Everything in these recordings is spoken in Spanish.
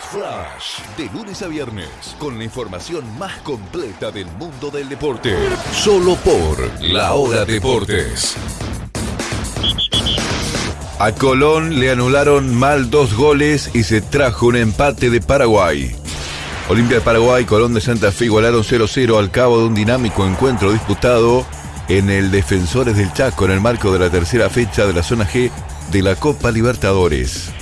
Flash, de lunes a viernes, con la información más completa del mundo del deporte. Solo por La Hora Deportes. A Colón le anularon mal dos goles y se trajo un empate de Paraguay. Olimpia de Paraguay, Colón de Santa Fe igualaron 0-0 al cabo de un dinámico encuentro disputado en el Defensores del Chaco en el marco de la tercera fecha de la zona G de la Copa Libertadores.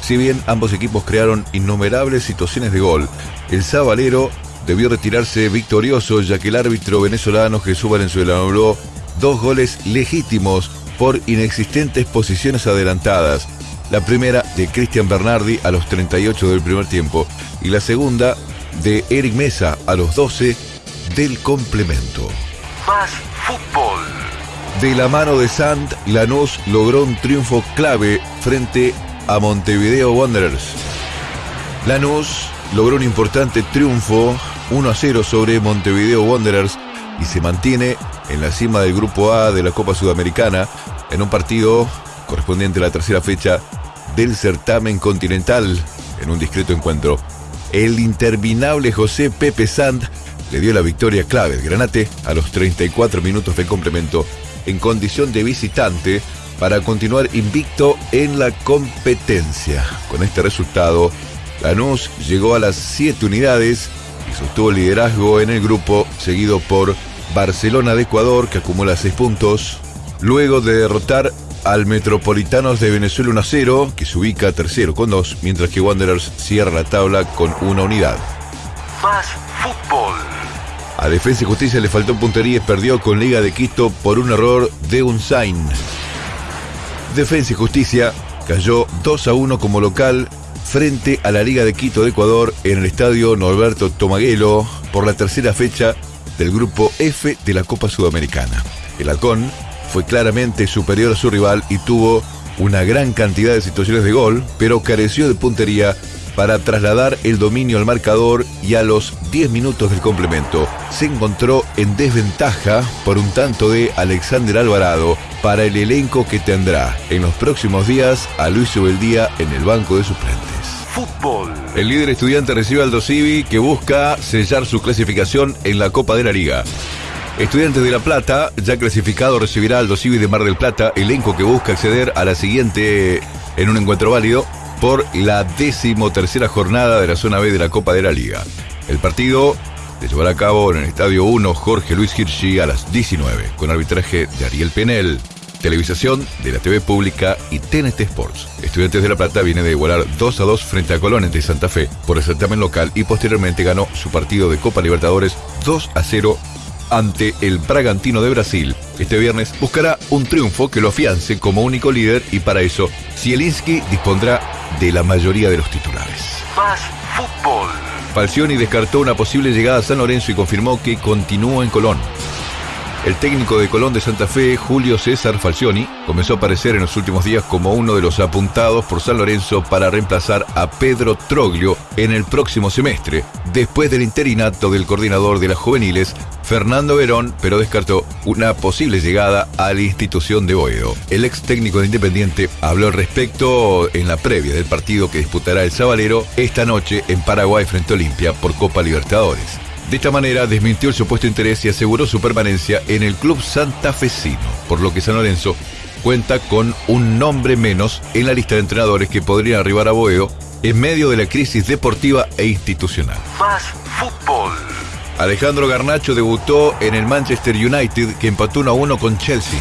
Si bien ambos equipos crearon innumerables situaciones de gol, el sabalero debió retirarse victorioso ya que el árbitro venezolano Jesús Valenzuela anuló dos goles legítimos por inexistentes posiciones adelantadas. La primera de Cristian Bernardi a los 38 del primer tiempo y la segunda de Eric Mesa a los 12 del complemento. Más fútbol. De la mano de Sant, Lanús logró un triunfo clave frente a Montevideo Wanderers. Lanús logró un importante triunfo 1 a 0 sobre Montevideo Wanderers y se mantiene en la cima del grupo A de la Copa Sudamericana en un partido correspondiente a la tercera fecha del certamen continental en un discreto encuentro. El interminable José Pepe Sand le dio la victoria clave al Granate a los 34 minutos de complemento en condición de visitante para continuar invicto en la competencia. Con este resultado, Lanús llegó a las 7 unidades y sostuvo el liderazgo en el grupo, seguido por Barcelona de Ecuador, que acumula 6 puntos, luego de derrotar al Metropolitanos de Venezuela 1 0, que se ubica tercero con 2, mientras que Wanderers cierra la tabla con una unidad. Más fútbol. A Defensa y Justicia le faltó puntería y perdió con Liga de Quito por un error de un sign. Defensa y Justicia cayó 2 a 1 como local frente a la Liga de Quito de Ecuador en el estadio Norberto Tomaguelo por la tercera fecha del grupo F de la Copa Sudamericana. El Halcón fue claramente superior a su rival y tuvo una gran cantidad de situaciones de gol, pero careció de puntería para trasladar el dominio al marcador y a los 10 minutos del complemento se encontró en desventaja por un tanto de Alexander Alvarado para el elenco que tendrá en los próximos días a Luis Ubeldía en el banco de suplentes. Fútbol. El líder estudiante recibe al Dosivi que busca sellar su clasificación en la Copa de la Liga. Estudiantes de La Plata, ya clasificado, recibirá al Dosivi de Mar del Plata, elenco que busca acceder a la siguiente en un encuentro válido por la decimotercera jornada de la zona B de la Copa de la Liga. El partido se llevará a cabo en el Estadio 1 Jorge Luis Hirschi a las 19, con arbitraje de Ariel Penel, televisación de la TV Pública y TNT Sports. Estudiantes de La Plata viene de igualar 2 a 2 frente a Colón de Santa Fe por el certamen local y posteriormente ganó su partido de Copa Libertadores 2 a 0 ante el Bragantino de Brasil. Este viernes buscará un triunfo que lo afiance como único líder y para eso Zielinski dispondrá de la mayoría de los titulares. Más fútbol. Falcioni descartó una posible llegada a San Lorenzo y confirmó que continúa en Colón. El técnico de Colón de Santa Fe, Julio César Falcioni, comenzó a aparecer en los últimos días como uno de los apuntados por San Lorenzo para reemplazar a Pedro Troglio en el próximo semestre, después del interinato del coordinador de las juveniles, Fernando Verón, pero descartó una posible llegada a la institución de Boedo. El ex técnico de Independiente habló al respecto en la previa del partido que disputará el Sabalero esta noche en Paraguay frente a Olimpia por Copa Libertadores. De esta manera desmintió el supuesto interés y aseguró su permanencia en el club santafesino, por lo que San Lorenzo cuenta con un nombre menos en la lista de entrenadores que podrían arribar a Boedo en medio de la crisis deportiva e institucional. Más fútbol. Alejandro Garnacho debutó en el Manchester United que empató 1 a 1 con Chelsea.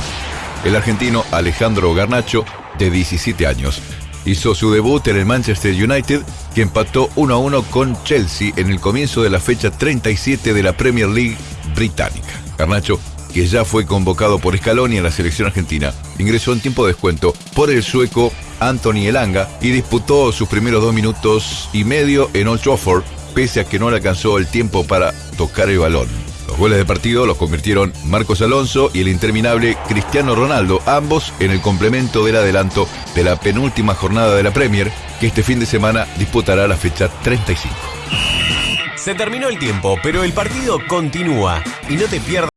El argentino Alejandro Garnacho, de 17 años, hizo su debut en el Manchester United que empató 1 a 1 con Chelsea en el comienzo de la fecha 37 de la Premier League británica. Garnacho, que ya fue convocado por Scaloni en la selección argentina, ingresó en tiempo de descuento por el sueco Anthony Elanga y disputó sus primeros dos minutos y medio en Old Trafford, pese a que no le alcanzó el tiempo para tocar el balón. Los goles de partido los convirtieron Marcos Alonso y el interminable Cristiano Ronaldo, ambos en el complemento del adelanto de la penúltima jornada de la Premier, que este fin de semana disputará la fecha 35. Se terminó el tiempo, pero el partido continúa y no te pierdas